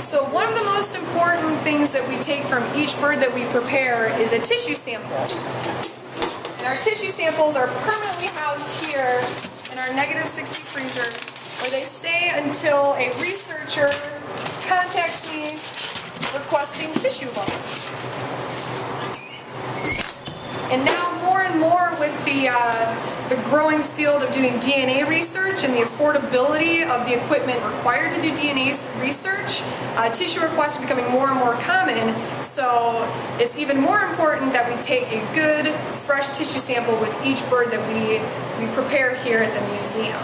So one of the most important things that we take from each bird that we prepare is a tissue sample. And our tissue samples are permanently housed here in our negative 60 freezer where they stay until a researcher contacts me requesting tissue loans. And now more and more with the, uh, the growing field of doing DNA research and the affordability of the equipment required to do DNA research, uh, tissue requests are becoming more and more common. So it's even more important that we take a good fresh tissue sample with each bird that we, we prepare here at the museum.